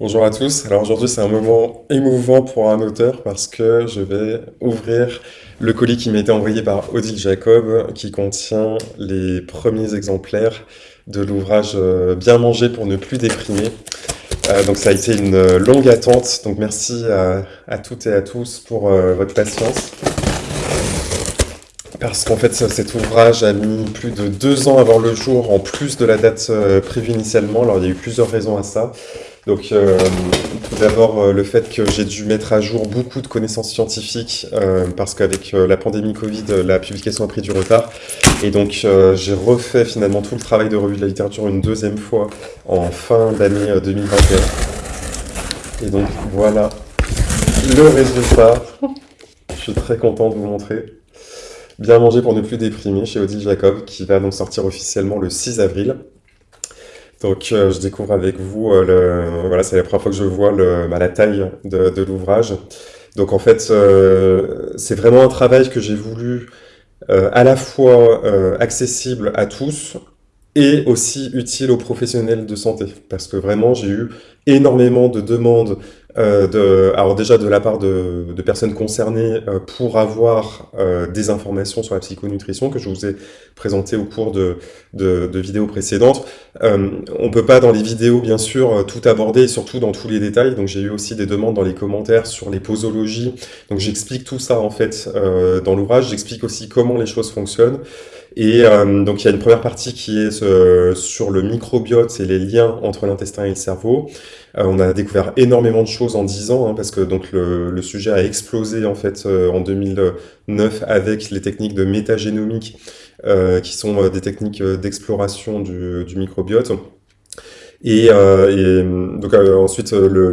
Bonjour à tous. Alors aujourd'hui c'est un moment émouvant pour un auteur parce que je vais ouvrir le colis qui m'a été envoyé par Odile Jacob qui contient les premiers exemplaires de l'ouvrage euh, Bien manger pour ne plus déprimer. Euh, donc ça a été une longue attente, donc merci à, toutes et à tous pour euh, votre patience. Parce qu'en fait cet ouvrage a mis plus de deux ans voir le jour en plus de la date prévue initialement, alors il y a eu plusieurs raisons à ça. Donc, euh, tout d'abord, euh, le fait que j'ai dû mettre à jour beaucoup de connaissances scientifiques, euh, parce qu'avec la pandémie Covid, la publication a pris du retard. Et donc, j'ai refait finalement tout le travail de revue de la littérature une deuxième fois en fin d'année 2021. Et donc, voilà le résultat. Je suis très content de vous montrer. Bien manger pour ne plus déprimer chez Odile Jacob, qui va donc sortir officiellement le 6 avril. Donc euh, je découvre avec vous, euh, le, voilà, c'est la première fois que je vois le, bah, la taille de, de l'ouvrage. Donc en fait, euh, c'est vraiment un travail que j'ai voulu à la fois accessible à tous et aussi utile aux professionnels de santé. Parce que vraiment, j'ai eu énormément de demandes euh, de, alors déjà de la part de, personnes concernées euh, pour avoir euh, des informations sur la psychonutrition que je vous ai présentées au cours de, de, vidéos précédentes. on peut pas dans les vidéos bien sûr tout aborder, surtout dans tous les détails, donc j'ai eu aussi des demandes dans les commentaires sur les posologies, donc j'explique tout ça en fait dans l'ouvrage, j'explique aussi comment les choses fonctionnent. Et donc il y a une première partie qui est sur le microbiote et les liens entre l'intestin et le cerveau. Euh, on a découvert énormément de choses en 10 ans, hein, parce que donc le, sujet a explosé en fait euh, en 2009 avec les techniques de métagénomique, euh, qui sont des techniques d'exploration du, microbiote. Et, donc ensuite, le,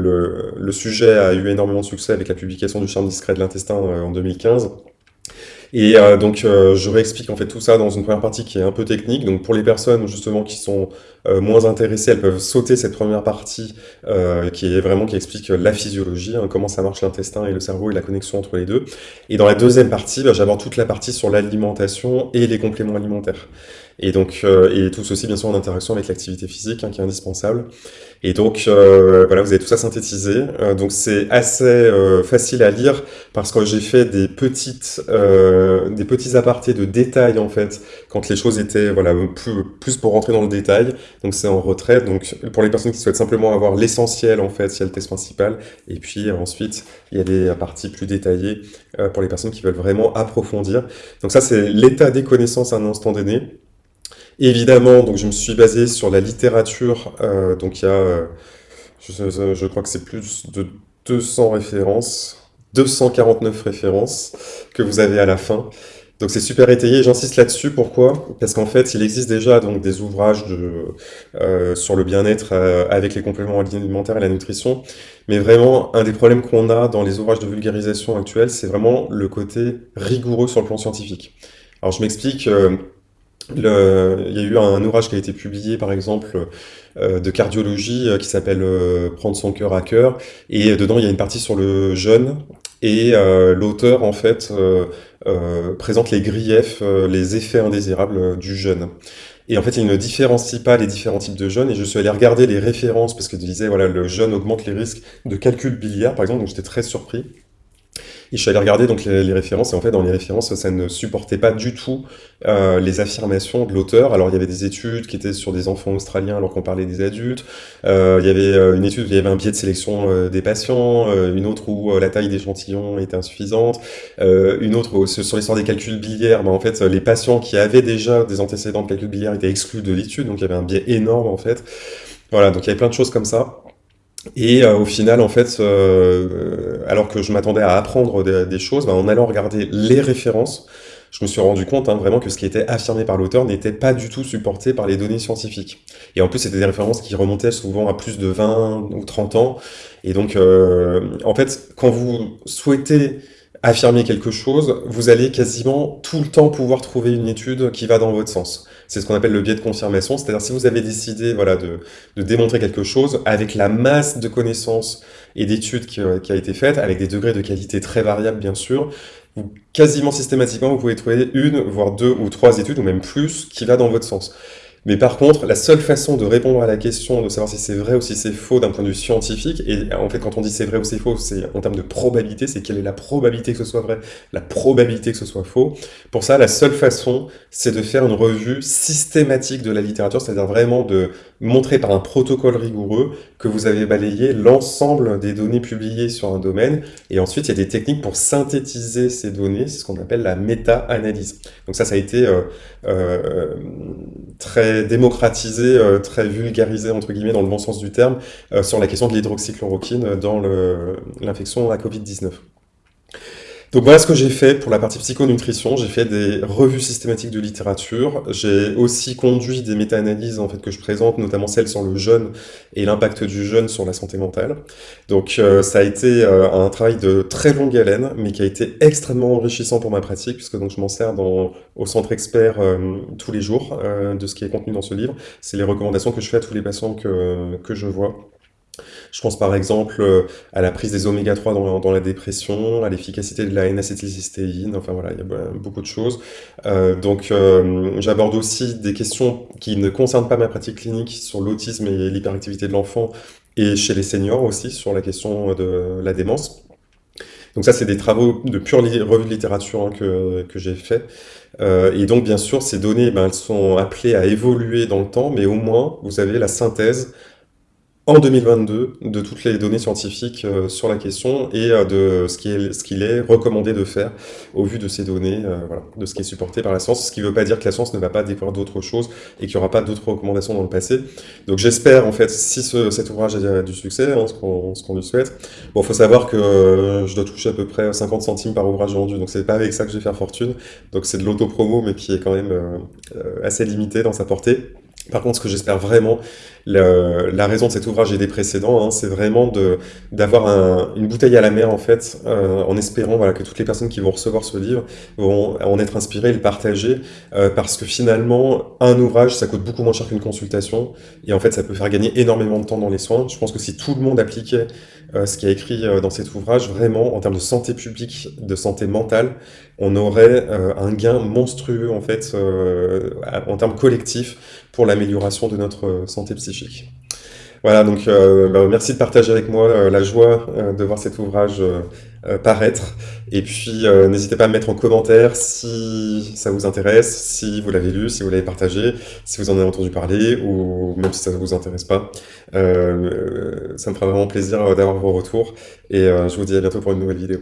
le, sujet a eu énormément de succès avec la publication du charme discret de l'intestin en 2015. Et euh, donc, euh, je réexplique en fait tout ça dans une première partie qui est un peu technique. Donc, pour les personnes justement qui sont euh, moins intéressées, elles peuvent sauter cette première partie qui est vraiment qui explique la physiologie, hein, comment ça marche l'intestin et le cerveau et la connexion entre les deux. Et dans la deuxième partie, bah, j'aborde toute la partie sur l'alimentation et les compléments alimentaires. Et donc, euh, et tout ceci bien sûr en interaction avec l'activité physique hein, qui est indispensable. Et donc, euh, voilà, vous avez tout ça synthétisé. Euh, donc, c'est assez facile à lire parce que j'ai fait des petites, des petits apartés de détails en fait quand les choses étaient voilà plus, plus pour rentrer dans le détail. Donc, c'est en retrait. Donc, pour les personnes qui souhaitent simplement avoir l'essentiel en fait, il y a le test principal. Et puis ensuite, il y a des parties plus détaillées pour les personnes qui veulent vraiment approfondir. Donc ça, c'est l'état des connaissances à un instant donné. Évidemment, donc je me suis basé sur la littérature, euh, donc il y a, euh, je, crois que c'est plus de 200 références, 249 références que vous avez à la fin. Donc c'est super étayé, j'insiste là-dessus, pourquoi? Parce qu'en fait, il existe déjà donc des ouvrages de, euh, sur le bien-être avec les compléments alimentaires et la nutrition, mais vraiment, un des problèmes qu'on a dans les ouvrages de vulgarisation actuels, c'est vraiment le côté rigoureux sur le plan scientifique. Alors je m'explique, il y a eu un ouvrage qui a été publié, par exemple, euh, de cardiologie euh, qui s'appelle euh, Prendre son cœur à cœur. Et dedans, il y a une partie sur le jeûne. Et l'auteur, en fait, présente les griefs, les effets indésirables du jeûne. Et en fait, il ne différencie pas les différents types de jeûne. Et je suis allé regarder les références parce que disait, voilà, le jeûne augmente les risques de calcul biliaire, par exemple. Donc, j'étais très surpris. Et je suis allé regarder donc les, références, et en fait, dans les références, ça ne supportait pas du tout euh, les affirmations de l'auteur. Alors, il y avait des études qui étaient sur des enfants australiens alors qu'on parlait des adultes. Euh, il y avait euh, une étude où il y avait un biais de sélection des patients, une autre où la taille d'échantillon était insuffisante, une autre où, sur l'histoire des calculs biliaires, ben, en fait, les patients qui avaient déjà des antécédents de calculs biliaires étaient exclus de l'étude, donc il y avait un biais énorme, en fait. Voilà, donc il y avait plein de choses comme ça. Et euh, au final, en fait, euh, alors que je m'attendais à apprendre des, choses, bah, en allant regarder les références, je me suis rendu compte hein, vraiment que ce qui était affirmé par l'auteur n'était pas du tout supporté par les données scientifiques. Et en plus, c'était des références qui remontaient souvent à plus de 20 ou 30 ans. Et donc, euh, en fait, quand vous souhaitez affirmer quelque chose, vous allez quasiment tout le temps pouvoir trouver une étude qui va dans votre sens. C'est ce qu'on appelle le biais de confirmation, c'est-à-dire si vous avez décidé voilà, de, de, démontrer quelque chose avec la masse de connaissances et d'études qui, qui, a été faite, avec des degrés de qualité très variables bien sûr, vous, quasiment systématiquement vous pouvez trouver une, voire deux ou trois études, ou même plus, qui va dans votre sens. Mais par contre, la seule façon de répondre à la question de savoir si c'est vrai ou si c'est faux d'un point de vue scientifique, et en fait quand on dit c'est vrai ou c'est faux, c'est en termes de probabilité, c'est quelle est la probabilité que ce soit vrai, la probabilité que ce soit faux. Pour ça, la seule façon, c'est de faire une revue systématique de la littérature, c'est-à-dire vraiment de montrer par un protocole rigoureux que vous avez balayé l'ensemble des données publiées sur un domaine, et ensuite il y a des techniques pour synthétiser ces données, c'est ce qu'on appelle la méta-analyse. Donc ça, ça a été euh, euh, très démocratisé, euh, très vulgarisé, entre guillemets, dans le bon sens du terme, sur la question de l'hydroxychloroquine dans l'infection à Covid-19. Donc voilà ce que j'ai fait pour la partie psychonutrition. J'ai fait des revues systématiques de littérature. J'ai aussi conduit des méta-analyses en fait que je présente, notamment celles sur le jeûne et l'impact du jeûne sur la santé mentale. Donc euh, ça a été euh, un travail de très longue haleine, mais qui a été extrêmement enrichissant pour ma pratique, puisque donc je m'en sers au centre expert euh, tous les jours de ce qui est contenu dans ce livre. C'est les recommandations que je fais à tous les patients que je vois. Je pense par exemple euh, à la prise des oméga 3 dans, la dépression, à l'efficacité de la N-acétylcystéine, enfin voilà, il y a beaucoup de choses. Euh, donc euh, j'aborde aussi des questions qui ne concernent pas ma pratique clinique sur l'autisme et l'hyperactivité de l'enfant, et chez les seniors aussi, sur la question de la démence. Donc ça, c'est des travaux de pure revue de littérature hein, que, que j'ai fait. et donc, bien sûr, ces données, ben, elles sont appelées à évoluer dans le temps, mais au moins, vous avez la synthèse en 2022 de toutes les données scientifiques euh, sur la question et euh, de ce qu'il est, est recommandé de faire au vu de ces données, euh, voilà, de ce qui est supporté par la science, ce qui ne veut pas dire que la science ne va pas découvrir d'autres choses et qu'il n'y aura pas d'autres recommandations dans le passé. Donc j'espère en fait, si ce, cet ouvrage a du succès, hein, ce qu'on lui souhaite, bon, faut savoir que je dois toucher à peu près 50 centimes par ouvrage vendu, donc c'est pas avec ça que je vais faire fortune, donc c'est de l'auto-promo mais qui est quand même assez limité dans sa portée. Par contre, ce que j'espère vraiment, la raison de cet ouvrage et des précédents, hein, c'est vraiment d'avoir un, une bouteille à la mer, en fait, euh, en espérant voilà, que toutes les personnes qui vont recevoir ce livre vont en être inspirées et le partager, euh, parce que finalement, un ouvrage, ça coûte beaucoup moins cher qu'une consultation, et en fait, ça peut faire gagner énormément de temps dans les soins. Je pense que si tout le monde appliquait euh, ce qui est écrit dans cet ouvrage, vraiment, en termes de santé publique, de santé mentale, on aurait euh, un gain monstrueux, en fait, en termes collectifs, pour l'amélioration de notre santé psychique. Voilà, donc bah, merci de partager avec moi la joie de voir cet ouvrage paraître. Et puis, n'hésitez pas à me mettre en commentaire si ça vous intéresse, si vous l'avez lu, si vous l'avez partagé, si vous en avez entendu parler, ou même si ça ne vous intéresse pas. ça me fera vraiment plaisir d'avoir vos retours. Et je vous dis à bientôt pour une nouvelle vidéo.